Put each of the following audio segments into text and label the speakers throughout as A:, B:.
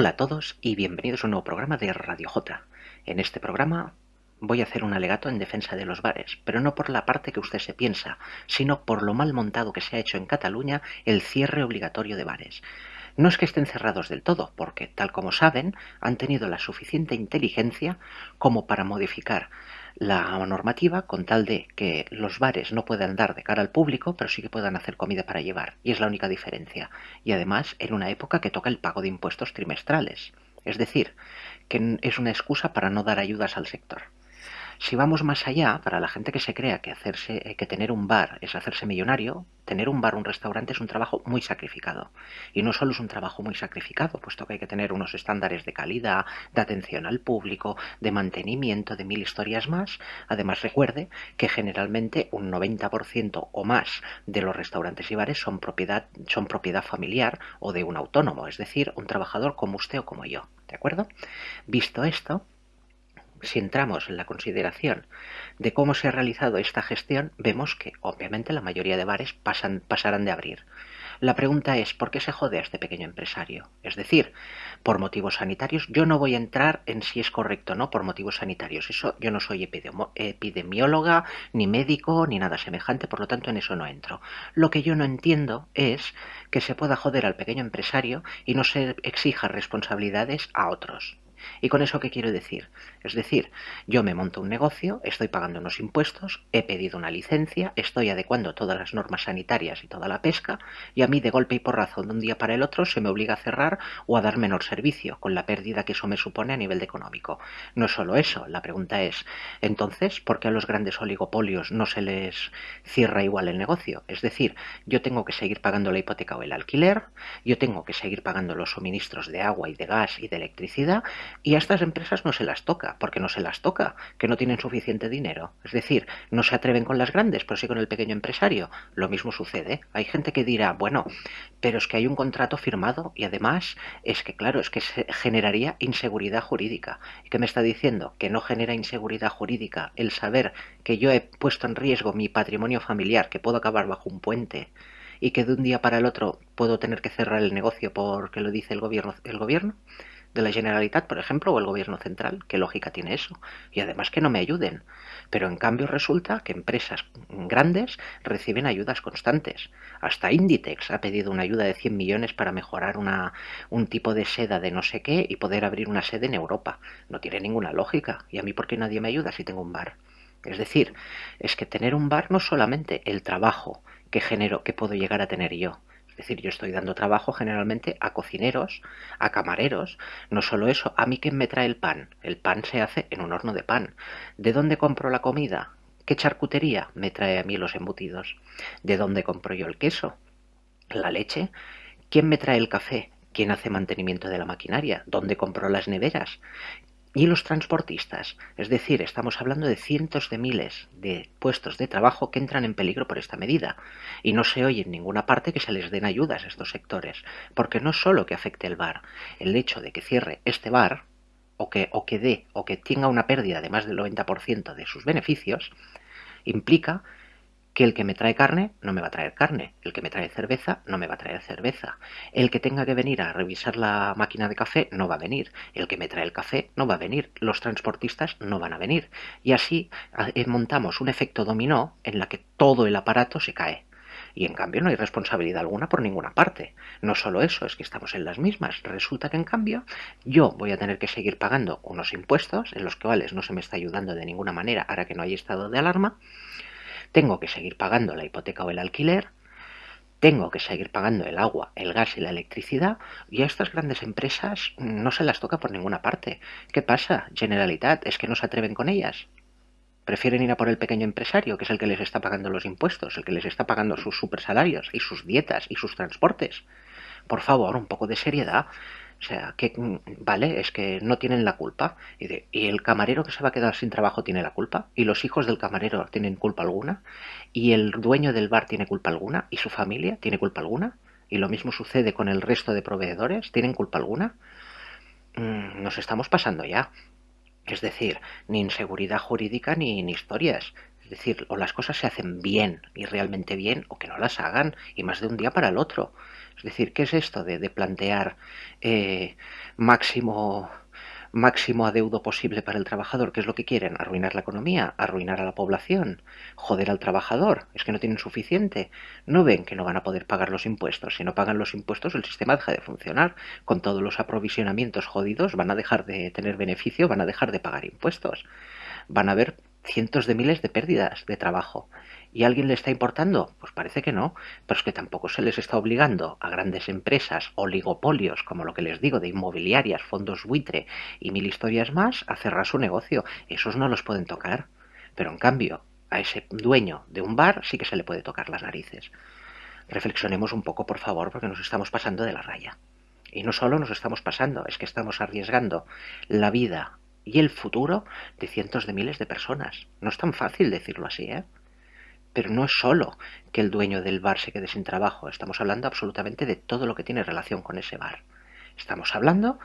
A: Hola a todos y bienvenidos a un nuevo programa de Radio J. En este programa voy a hacer un alegato en defensa de los bares, pero no por la parte que usted se piensa, sino por lo mal montado que se ha hecho en Cataluña el cierre obligatorio de bares. No es que estén cerrados del todo, porque, tal como saben, han tenido la suficiente inteligencia como para modificar la normativa con tal de que los bares no puedan dar de cara al público, pero sí que puedan hacer comida para llevar. Y es la única diferencia. Y además en una época que toca el pago de impuestos trimestrales. Es decir, que es una excusa para no dar ayudas al sector. Si vamos más allá, para la gente que se crea que, hacerse, eh, que tener un bar es hacerse millonario, tener un bar o un restaurante es un trabajo muy sacrificado. Y no solo es un trabajo muy sacrificado, puesto que hay que tener unos estándares de calidad, de atención al público, de mantenimiento, de mil historias más. Además, recuerde que generalmente un 90% o más de los restaurantes y bares son propiedad, son propiedad familiar o de un autónomo, es decir, un trabajador como usted o como yo. ¿De acuerdo? Visto esto, si entramos en la consideración de cómo se ha realizado esta gestión, vemos que obviamente la mayoría de bares pasan, pasarán de abrir. La pregunta es, ¿por qué se jode a este pequeño empresario? Es decir, por motivos sanitarios, yo no voy a entrar en si es correcto o no por motivos sanitarios. Yo no soy epidemióloga, ni médico, ni nada semejante, por lo tanto en eso no entro. Lo que yo no entiendo es que se pueda joder al pequeño empresario y no se exija responsabilidades a otros. ¿Y con eso qué quiero decir? Es decir, yo me monto un negocio, estoy pagando unos impuestos, he pedido una licencia, estoy adecuando todas las normas sanitarias y toda la pesca, y a mí de golpe y porrazo de un día para el otro se me obliga a cerrar o a dar menor servicio, con la pérdida que eso me supone a nivel económico. No es solo eso, la pregunta es, entonces, ¿por qué a los grandes oligopolios no se les cierra igual el negocio? Es decir, yo tengo que seguir pagando la hipoteca o el alquiler, yo tengo que seguir pagando los suministros de agua y de gas y de electricidad, y a estas empresas no se las toca, porque no se las toca, que no tienen suficiente dinero. Es decir, no se atreven con las grandes, pero sí con el pequeño empresario. Lo mismo sucede. Hay gente que dirá, bueno, pero es que hay un contrato firmado y además es que, claro, es que se generaría inseguridad jurídica. ¿Y qué me está diciendo? Que no genera inseguridad jurídica el saber que yo he puesto en riesgo mi patrimonio familiar, que puedo acabar bajo un puente y que de un día para el otro puedo tener que cerrar el negocio porque lo dice el gobierno. El gobierno de la Generalitat, por ejemplo, o el gobierno central. ¿Qué lógica tiene eso? Y además que no me ayuden. Pero en cambio resulta que empresas grandes reciben ayudas constantes. Hasta Inditex ha pedido una ayuda de 100 millones para mejorar una, un tipo de seda de no sé qué y poder abrir una sede en Europa. No tiene ninguna lógica. ¿Y a mí por qué nadie me ayuda si tengo un bar? Es decir, es que tener un bar no solamente el trabajo que genero, que puedo llegar a tener yo, es decir, yo estoy dando trabajo generalmente a cocineros, a camareros. No solo eso, a mí quién me trae el pan. El pan se hace en un horno de pan. ¿De dónde compro la comida? ¿Qué charcutería me trae a mí los embutidos? ¿De dónde compro yo el queso? ¿La leche? ¿Quién me trae el café? ¿Quién hace mantenimiento de la maquinaria? ¿Dónde compro las neveras? Y los transportistas. Es decir, estamos hablando de cientos de miles de puestos de trabajo que entran en peligro por esta medida. Y no se oye en ninguna parte que se les den ayudas a estos sectores. Porque no solo que afecte el bar, el hecho de que cierre este bar, o que, o que dé, o que tenga una pérdida de más del 90% de sus beneficios, implica que el que me trae carne no me va a traer carne, el que me trae cerveza no me va a traer cerveza, el que tenga que venir a revisar la máquina de café no va a venir, el que me trae el café no va a venir, los transportistas no van a venir. Y así eh, montamos un efecto dominó en la que todo el aparato se cae. Y en cambio no hay responsabilidad alguna por ninguna parte. No solo eso, es que estamos en las mismas. Resulta que en cambio yo voy a tener que seguir pagando unos impuestos en los cuales no se me está ayudando de ninguna manera ahora que no hay estado de alarma tengo que seguir pagando la hipoteca o el alquiler, tengo que seguir pagando el agua, el gas y la electricidad y a estas grandes empresas no se las toca por ninguna parte. ¿Qué pasa? Generalitat, es que no se atreven con ellas. Prefieren ir a por el pequeño empresario, que es el que les está pagando los impuestos, el que les está pagando sus supersalarios y sus dietas y sus transportes. Por favor, un poco de seriedad. O sea, que, mm, vale, es que no tienen la culpa. Y, y, el camarero que se va a quedar sin trabajo tiene la culpa. Y los hijos del camarero tienen culpa alguna. Y el dueño del bar tiene culpa alguna. Y su familia tiene culpa alguna. Y lo mismo sucede con el resto de proveedores. ¿Tienen culpa alguna? Mm, nos estamos pasando ya. Es decir, ni inseguridad jurídica ni, ni historias. Es decir, o las cosas se hacen bien y realmente bien, o que no las hagan y más de un día para el otro. Es decir, ¿qué es esto de, plantear eh, máximo máximo adeudo posible para el trabajador. ¿Qué es lo que quieren? Arruinar la economía, arruinar a la población, joder al trabajador. Es que no tienen suficiente. No ven que no van a poder pagar los impuestos. Si no pagan los impuestos, el sistema deja de funcionar. Con todos los aprovisionamientos jodidos, van a dejar de tener beneficio, van a dejar de pagar impuestos. Van a haber cientos de miles de pérdidas de trabajo. ¿Y a alguien le está importando? Pues parece que no, pero es que tampoco se les está obligando a grandes empresas, oligopolios, como lo que les digo, de inmobiliarias, fondos buitre y mil historias más, a cerrar su negocio. Esos no los pueden tocar. Pero en cambio, a ese dueño de un bar sí que se le puede tocar las narices. Reflexionemos un poco, por favor, porque nos estamos pasando de la raya. Y no solo nos estamos pasando, es que estamos arriesgando la vida y el futuro de cientos de miles de personas. No es tan fácil decirlo así, ¿eh? Pero no es solo que el dueño del bar se quede sin trabajo, estamos hablando absolutamente de todo lo que tiene relación con ese bar. Estamos hablando,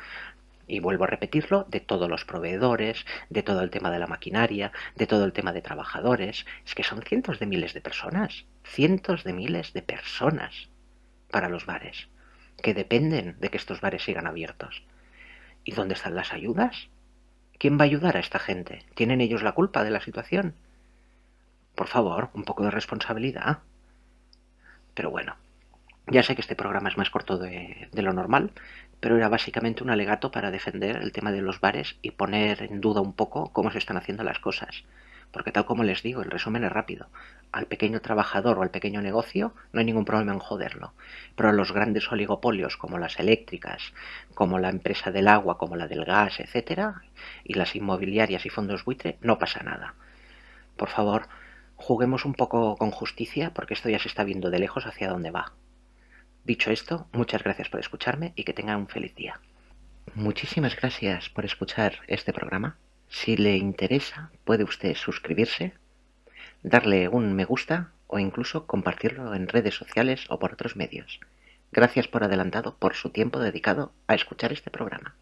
A: y vuelvo a repetirlo, de todos los proveedores, de todo el tema de la maquinaria, de todo el tema de trabajadores. Es que son cientos de miles de personas, cientos de miles de personas para los bares, que dependen de que estos bares sigan abiertos. ¿Y dónde están las ayudas? ¿Quién va a ayudar a esta gente? ¿Tienen ellos la culpa de la situación? Por favor, un poco de responsabilidad. Pero bueno, ya sé que este programa es más corto de, lo normal, pero era básicamente un alegato para defender el tema de los bares y poner en duda un poco cómo se están haciendo las cosas. Porque tal como les digo, el resumen es rápido. Al pequeño trabajador o al pequeño negocio no hay ningún problema en joderlo. Pero a los grandes oligopolios como las eléctricas, como la empresa del agua, como la del gas, etcétera, y las inmobiliarias y fondos buitre, no pasa nada. Por favor, Juguemos un poco con justicia porque esto ya se está viendo de lejos hacia dónde va. Dicho esto, muchas gracias por escucharme y que tengan un feliz día. Muchísimas gracias por escuchar este programa. Si le interesa, puede usted suscribirse, darle un me gusta o incluso compartirlo en redes sociales o por otros medios. Gracias por adelantado por su tiempo dedicado a escuchar este programa.